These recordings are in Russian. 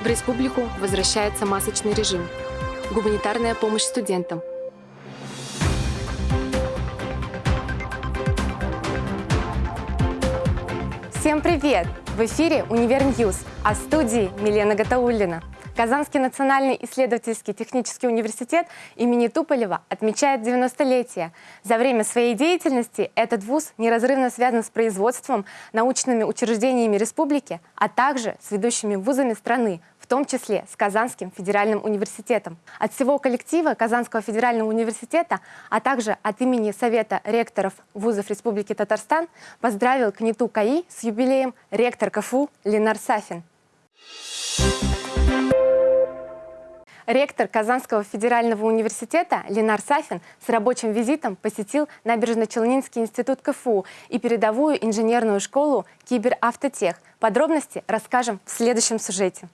В республику возвращается масочный режим. Гуманитарная помощь студентам. Всем привет! В эфире «Универ News», а в студии Милена Гатауллина. Казанский национальный исследовательский технический университет имени Туполева отмечает 90-летие. За время своей деятельности этот вуз неразрывно связан с производством, научными учреждениями республики, а также с ведущими вузами страны, том числе с Казанским федеральным университетом. От всего коллектива Казанского федерального университета, а также от имени Совета ректоров вузов Республики Татарстан поздравил КНИТУ КАИ с юбилеем ректор КФУ Ленар Сафин. Ректор Казанского федерального университета Ленар Сафин с рабочим визитом посетил Набережно-Челнинский институт КФУ и передовую инженерную школу Киберавтотех. Подробности расскажем в следующем сюжете.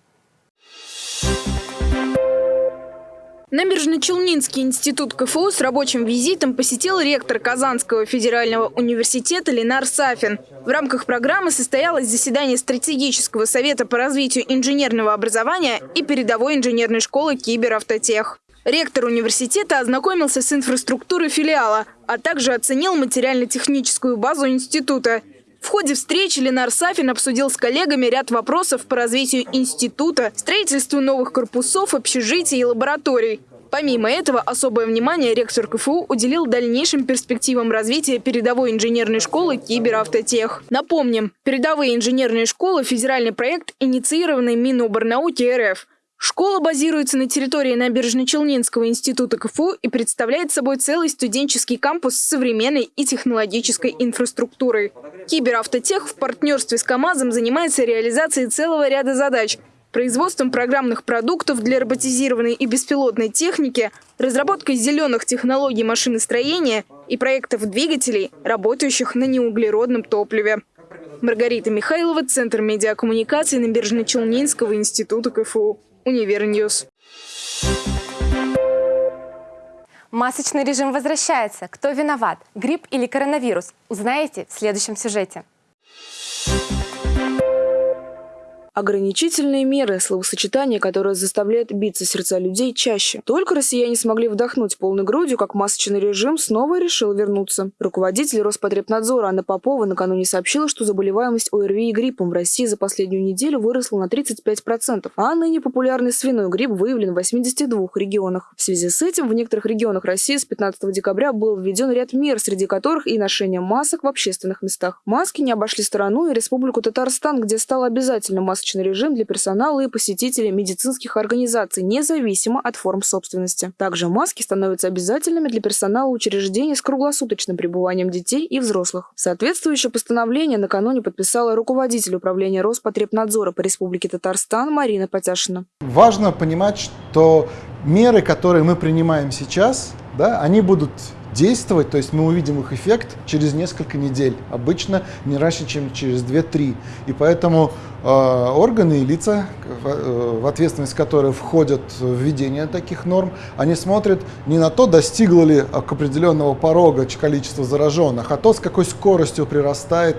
Набережно-Челнинский институт КФУ с рабочим визитом посетил ректор Казанского федерального университета Ленар Сафин. В рамках программы состоялось заседание стратегического совета по развитию инженерного образования и передовой инженерной школы Киберавтотех. Ректор университета ознакомился с инфраструктурой филиала, а также оценил материально-техническую базу института – в ходе встречи Ленар Сафин обсудил с коллегами ряд вопросов по развитию института, строительству новых корпусов, общежитий и лабораторий. Помимо этого, особое внимание ректор КФУ уделил дальнейшим перспективам развития передовой инженерной школы Киберавтотех. Напомним, передовые инженерные школы – федеральный проект, инициированный Миноборнауки РФ – Школа базируется на территории Набережно-Челнинского института КФУ и представляет собой целый студенческий кампус с современной и технологической инфраструктурой. Киберавтотех в партнерстве с КАМАЗом занимается реализацией целого ряда задач – производством программных продуктов для роботизированной и беспилотной техники, разработкой зеленых технологий машиностроения и проектов двигателей, работающих на неуглеродном топливе. Маргарита Михайлова, Центр медиакоммуникации Набережно-Челнинского института КФУ. Универ News. Масочный режим возвращается. Кто виноват? Грипп или коронавирус? Узнаете в следующем сюжете. Ограничительные меры – словосочетание, которое заставляет биться сердца людей чаще. Только россияне смогли вдохнуть полной грудью, как масочный режим снова решил вернуться. Руководитель Роспотребнадзора Анна Попова накануне сообщила, что заболеваемость ОРВИ и гриппом в России за последнюю неделю выросла на 35%, а ныне популярный свиной грипп выявлен в 82 регионах. В связи с этим в некоторых регионах России с 15 декабря был введен ряд мер, среди которых и ношение масок в общественных местах. Маски не обошли стороной и Республику Татарстан, где стало обязательным масочный масочный режим для персонала и посетителей медицинских организаций, независимо от форм собственности. Также маски становятся обязательными для персонала учреждений с круглосуточным пребыванием детей и взрослых. Соответствующее постановление накануне подписала руководитель управления Роспотребнадзора по Республике Татарстан Марина Потяшина. Важно понимать, что меры, которые мы принимаем сейчас, да, они будут действовать, то есть мы увидим их эффект через несколько недель, обычно не раньше, чем через 2-3. И поэтому э, органы и лица, в, э, в ответственность которых входят введение таких норм, они смотрят не на то, достигло ли к определенного порога количество зараженных, а то, с какой скоростью прирастает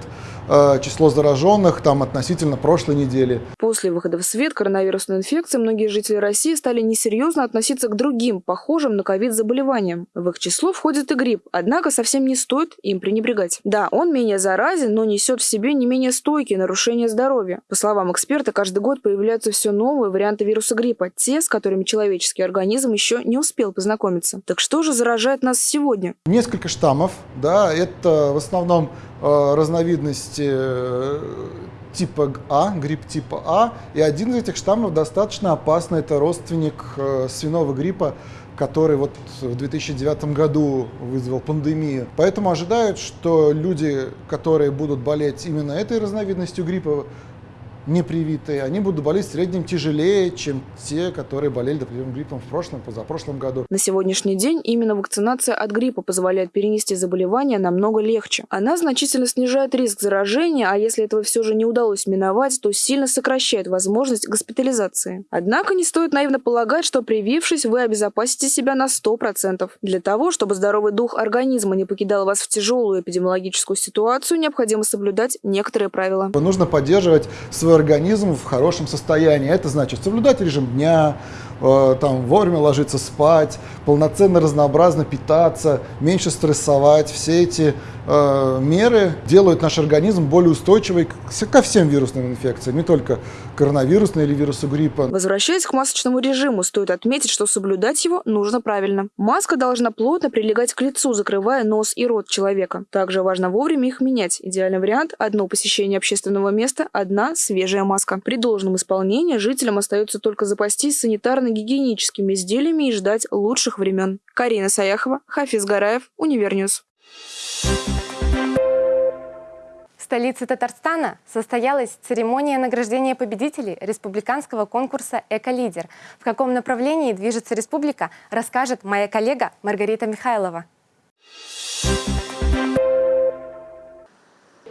число зараженных там относительно прошлой недели. После выхода в свет коронавирусной инфекции многие жители России стали несерьезно относиться к другим, похожим на ковид заболеваниям. В их число входит и грипп, однако совсем не стоит им пренебрегать. Да, он менее заразен, но несет в себе не менее стойкие нарушения здоровья. По словам эксперта, каждый год появляются все новые варианты вируса гриппа, те, с которыми человеческий организм еще не успел познакомиться. Так что же заражает нас сегодня? Несколько штаммов, да, это в основном Э, разновидности э, типа А, грипп типа А, и один из этих штаммов достаточно опасный, это родственник э, свиного гриппа, который вот в 2009 году вызвал пандемию. Поэтому ожидают, что люди, которые будут болеть именно этой разновидностью гриппа, непривитые, они будут болеть в среднем тяжелее, чем те, которые болели, например, гриппом в прошлом, позапрошлом году. На сегодняшний день именно вакцинация от гриппа позволяет перенести заболевание намного легче. Она значительно снижает риск заражения, а если этого все же не удалось миновать, то сильно сокращает возможность госпитализации. Однако не стоит наивно полагать, что привившись, вы обезопасите себя на 100%. Для того, чтобы здоровый дух организма не покидал вас в тяжелую эпидемиологическую ситуацию, необходимо соблюдать некоторые правила. Нужно поддерживать свое организм в хорошем состоянии. Это значит соблюдать режим дня, там, вовремя ложиться спать, полноценно, разнообразно питаться, меньше стрессовать. Все эти э, меры делают наш организм более устойчивый ко всем вирусным инфекциям, не только коронавирусной или вирусу гриппа. Возвращаясь к масочному режиму, стоит отметить, что соблюдать его нужно правильно. Маска должна плотно прилегать к лицу, закрывая нос и рот человека. Также важно вовремя их менять. Идеальный вариант – одно посещение общественного места, одна свежая маска. При должном исполнении жителям остается только запастись санитарно-гигиеническими изделиями и ждать лучших времен. Карина Саяхова, Хафиз Гараев, Универ News. В столице Татарстана состоялась церемония награждения победителей республиканского конкурса «Эко-лидер». В каком направлении движется республика, расскажет моя коллега Маргарита Михайлова.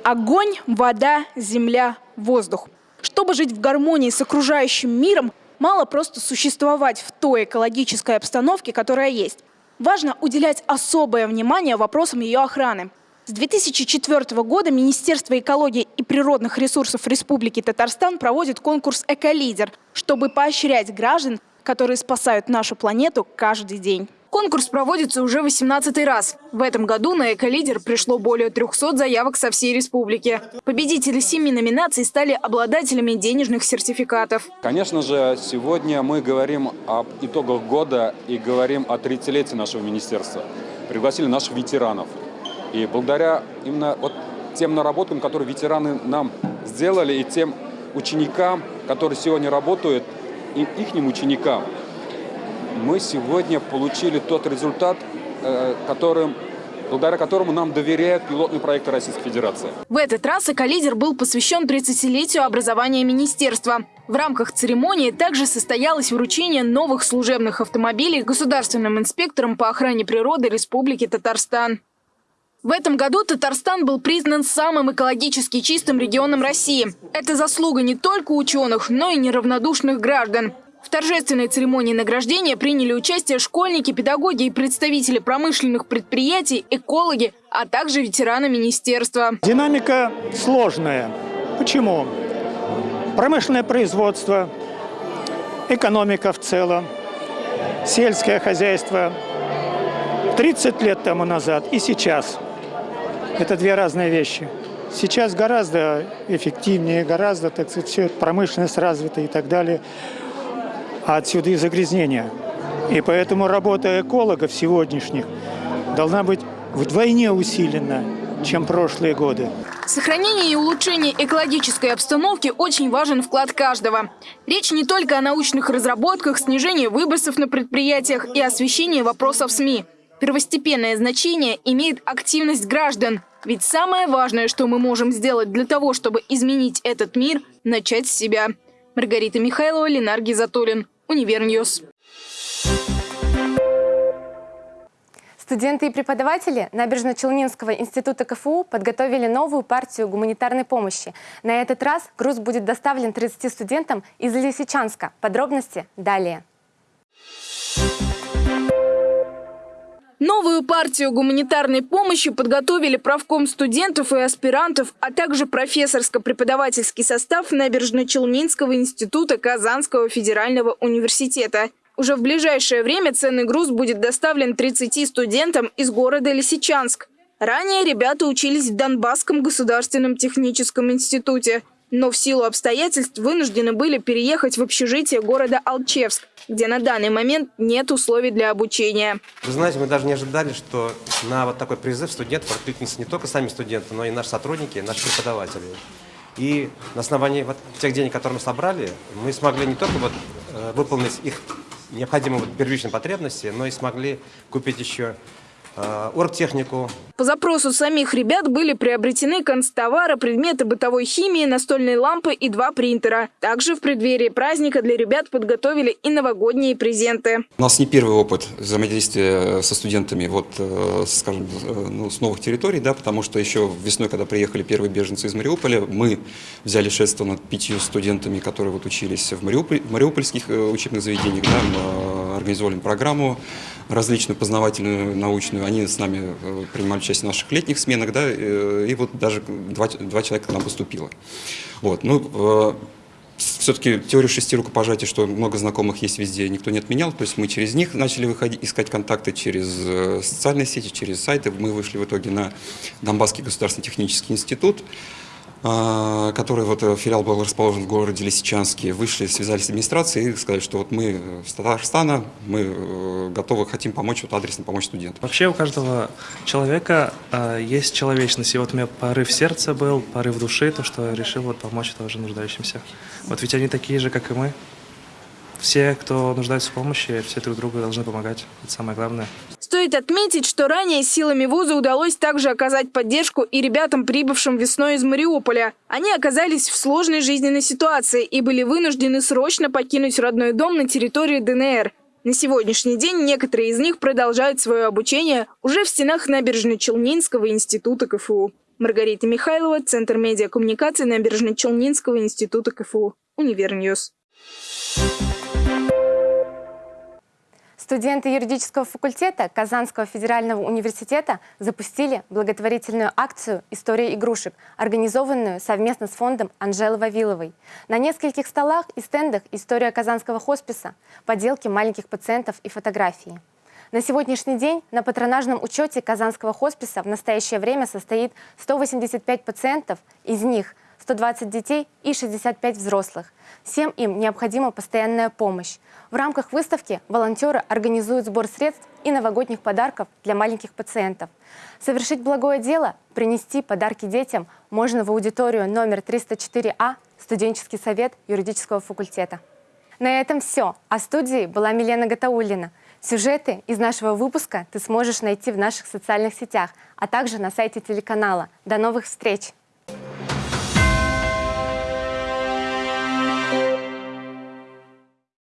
Огонь, вода, земля, воздух. Чтобы жить в гармонии с окружающим миром, мало просто существовать в той экологической обстановке, которая есть. Важно уделять особое внимание вопросам ее охраны. С 2004 года Министерство экологии и природных ресурсов Республики Татарстан проводит конкурс «Эколидер», чтобы поощрять граждан, которые спасают нашу планету каждый день. Конкурс проводится уже 18 раз. В этом году на «Эколидер» пришло более 300 заявок со всей республики. Победители семи номинаций стали обладателями денежных сертификатов. Конечно же, сегодня мы говорим об итогах года и говорим о 30-летии нашего министерства. Пригласили наших ветеранов. И благодаря именно вот тем наработкам, которые ветераны нам сделали, и тем ученикам, которые сегодня работают, и их ученикам, мы сегодня получили тот результат, э, которым благодаря которому нам доверяют пилотный проект Российской Федерации. В этот раз «Эколидер» был посвящен 30-летию образования министерства. В рамках церемонии также состоялось вручение новых служебных автомобилей государственным инспекторам по охране природы Республики Татарстан. В этом году Татарстан был признан самым экологически чистым регионом России. Это заслуга не только ученых, но и неравнодушных граждан. В торжественной церемонии награждения приняли участие школьники, педагоги и представители промышленных предприятий, экологи, а также ветераны министерства. Динамика сложная. Почему? Промышленное производство, экономика в целом, сельское хозяйство. 30 лет тому назад и сейчас. Это две разные вещи. Сейчас гораздо эффективнее, гораздо, так сказать, все промышленность развита и так далее а отсюда и загрязнение. И поэтому работа экологов сегодняшних должна быть вдвойне усилена, чем прошлые годы. Сохранение и улучшение экологической обстановки – очень важен вклад каждого. Речь не только о научных разработках, снижении выбросов на предприятиях и освещении вопросов СМИ. Первостепенное значение имеет активность граждан. Ведь самое важное, что мы можем сделать для того, чтобы изменить этот мир – начать с себя. Маргарита Михайлова, Ленар Гизатуллин. Универ News. Студенты и преподаватели Набережно-Челнинского института КФУ подготовили новую партию гуманитарной помощи. На этот раз груз будет доставлен 30 студентам из Лисичанска. Подробности далее. Новую партию гуманитарной помощи подготовили правком студентов и аспирантов, а также профессорско-преподавательский состав Набережно-Челнинского института Казанского федерального университета. Уже в ближайшее время ценный груз будет доставлен 30 студентам из города Лисичанск. Ранее ребята учились в Донбасском государственном техническом институте – но в силу обстоятельств вынуждены были переехать в общежитие города Алчевск, где на данный момент нет условий для обучения. Вы знаете, мы даже не ожидали, что на вот такой призыв студентов откликнутся не только сами студенты, но и наши сотрудники, наши преподаватели. И на основании вот тех денег, которые мы собрали, мы смогли не только вот, э, выполнить их необходимые вот первичные потребности, но и смогли купить еще оргтехнику. По запросу самих ребят были приобретены констовары, предметы бытовой химии, настольные лампы и два принтера. Также в преддверии праздника для ребят подготовили и новогодние презенты. У нас не первый опыт взаимодействия со студентами вот, э, скажем, э, ну, с новых территорий, да, потому что еще весной, когда приехали первые беженцы из Мариуполя, мы взяли шество над пятью студентами, которые вот учились в Мариуполь, мариупольских учебных заведениях, да, организовали программу различную познавательную, научную. Они с нами э, принимали участие в наших летних сменах, да, э, и вот даже два, два человека к нам поступило. Вот, ну, все-таки теорию шести рукопожатий, что много знакомых есть везде, никто не отменял. То есть мы через них начали выходить, искать контакты через социальные сети, через сайты. Мы вышли в итоге на Донбасский государственный технический институт. А, который вот э, филиал был расположен в городе Лисичанске, вышли, связались с администрацией и сказали, что вот мы с Татарстана, мы э, готовы, хотим помочь, вот адресно помочь студентам. Вообще у каждого человека э, есть человечность, и вот у меня порыв сердца был, порыв души, то, что решил вот помочь тоже нуждающимся. Вот ведь они такие же, как и мы. Все, кто нуждается в помощи, все друг другу должны помогать. Это самое главное. Стоит отметить, что ранее силами вуза удалось также оказать поддержку и ребятам, прибывшим весной из Мариуполя. Они оказались в сложной жизненной ситуации и были вынуждены срочно покинуть родной дом на территории ДНР. На сегодняшний день некоторые из них продолжают свое обучение уже в стенах Набережно-Челнинского института КФУ. Маргарита Михайлова, Центр медиакоммуникации Набережно-Челнинского института КФУ. Универ News. Студенты юридического факультета Казанского федерального университета запустили благотворительную акцию «История игрушек», организованную совместно с фондом Анжелы Вавиловой. На нескольких столах и стендах история Казанского хосписа, поделки маленьких пациентов и фотографии. На сегодняшний день на патронажном учете Казанского хосписа в настоящее время состоит 185 пациентов, из них – 120 детей и 65 взрослых. Всем им необходима постоянная помощь. В рамках выставки волонтеры организуют сбор средств и новогодних подарков для маленьких пациентов. Совершить благое дело, принести подарки детям можно в аудиторию номер 304А студенческий совет юридического факультета. На этом все. А студии была Милена Гатаулина. Сюжеты из нашего выпуска ты сможешь найти в наших социальных сетях, а также на сайте телеканала. До новых встреч!